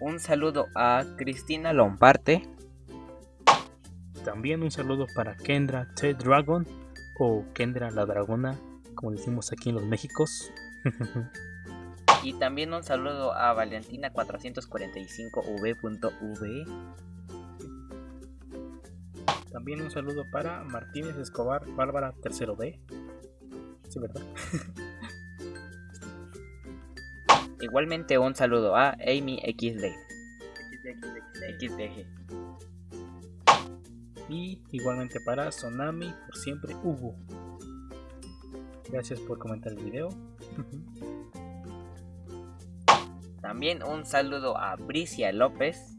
Un saludo a Cristina Lomparte. También un saludo para Kendra T Dragon o Kendra la Dragona, como decimos aquí en los Méxicos. y también un saludo a Valentina445v.v. También un saludo para Martínez Escobar Bárbara tercero B. Sí, ¿verdad? Igualmente un saludo a Amy XD. XD. Y igualmente para Sonami, por siempre Hugo. Gracias por comentar el video. También un saludo a Bricia López.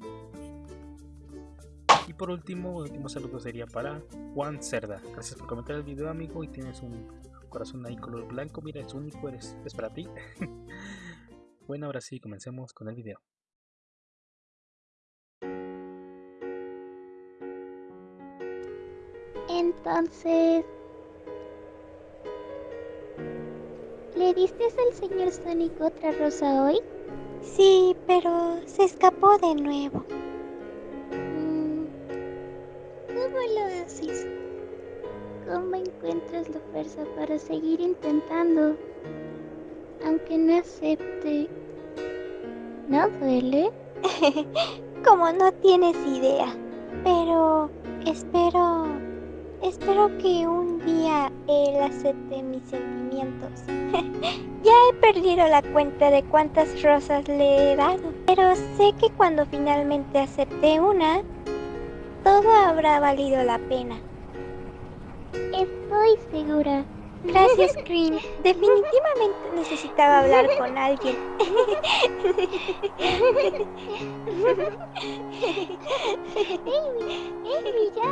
Y por último, el último saludo sería para Juan Cerda. Gracias por comentar el video, amigo. Y tienes un corazón ahí color blanco. Mira, es único, eres, es para ti. Bueno, ahora sí, comencemos con el video. Entonces... ¿Le diste al señor Sonic otra rosa hoy? Sí, pero se escapó de nuevo. Mm, ¿Cómo lo haces? ¿Cómo encuentras la fuerza para seguir intentando? Aunque no acepte, ¿no duele? Como no tienes idea. Pero espero, espero que un día él acepte mis sentimientos. ya he perdido la cuenta de cuántas rosas le he dado. Pero sé que cuando finalmente acepte una, todo habrá valido la pena. Estoy segura. Gracias, Green. Definitivamente necesitaba hablar con alguien. Amy, Amy, ya.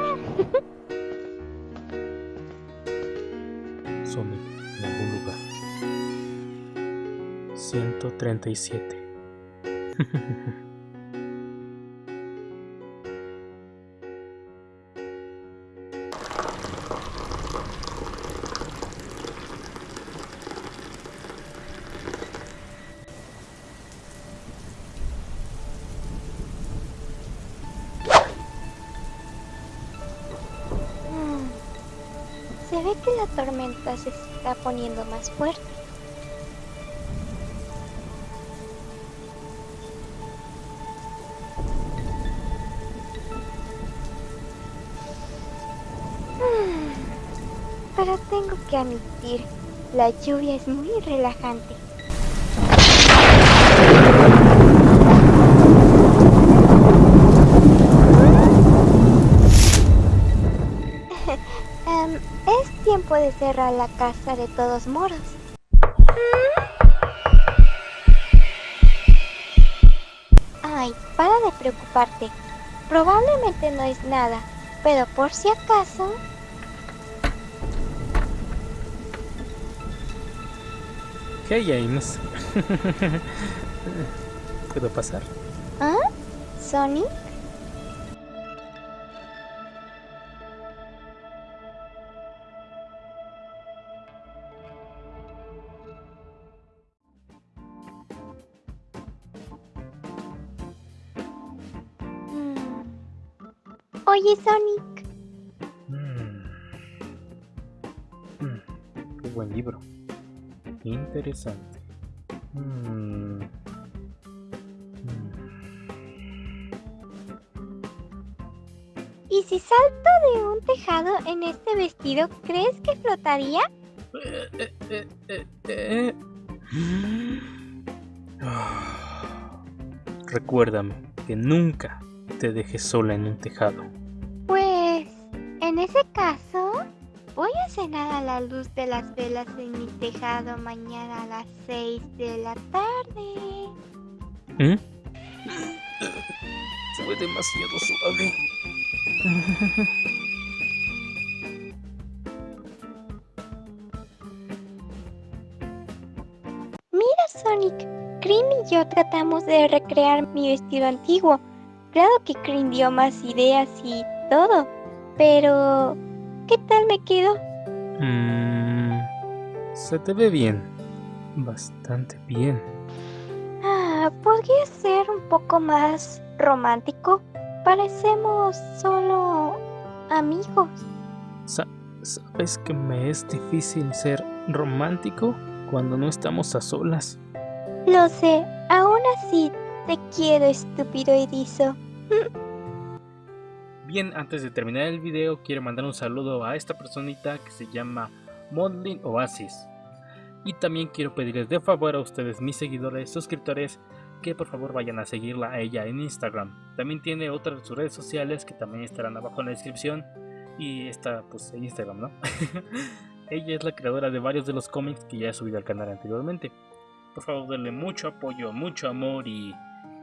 Sonic en algún lugar. 137. Se ve que la tormenta se está poniendo más fuerte. Pero tengo que admitir, la lluvia es muy relajante. De cerrar la casa de todos moros. Ay, para de preocuparte. Probablemente no es nada, pero por si acaso... Hey James. ¿Puedo pasar? ¿Ah? ¿Sonic? Oye, Sonic. Mm. Mm, Qué buen libro. Interesante. Mm. ¿Y si salto de un tejado en este vestido, crees que flotaría? Eh, eh, eh, eh. Ah. Recuérdame que nunca te dejes sola en un tejado. En ese caso, voy a cenar a la luz de las velas en mi tejado mañana a las 6 de la tarde. ¿Eh? Fue demasiado suave. Mira, Sonic, Cream y yo tratamos de recrear mi vestido antiguo. Claro que Cream dio más ideas y todo, pero ¿qué tal me quedó? Mm, se te ve bien. Bastante bien. Ah, Ah, ¿Podría ser un poco más romántico? Parecemos solo amigos. Sa- ¿Sabes que me es difícil ser romántico cuando no estamos a solas? Lo sé, aún así te quiero, estúpido erizo. Antes de terminar el video, quiero mandar un saludo a esta personita que se llama Modlin Oasis. Y también quiero pedirles de favor a ustedes, mis seguidores, suscriptores, que por favor vayan a seguirla a ella en Instagram. También tiene otras sus redes sociales que también estarán abajo en la descripción. Y está pues en Instagram, ¿no? ella es la creadora de varios de los cómics que ya he subido al canal anteriormente. Por favor, denle mucho apoyo, mucho amor y,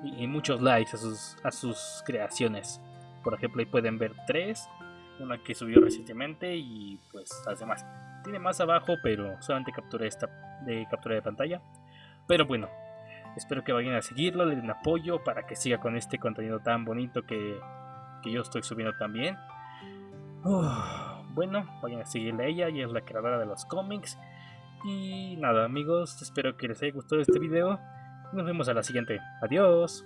y- y muchos likes a sus, a sus creaciones. Por ejemplo, ahí pueden ver tres, una que subió recientemente y pues las demás. Tiene más abajo, pero solamente captura esta de captura de pantalla. Pero bueno, espero que vayan a seguirlo, le den apoyo para que siga con este contenido tan bonito que, que yo estoy subiendo también. Bueno, vayan a seguirle a ella, ella es la creadora de los cómics. Y nada amigos, espero que les haya gustado este video. Nos vemos a la siguiente. Adiós.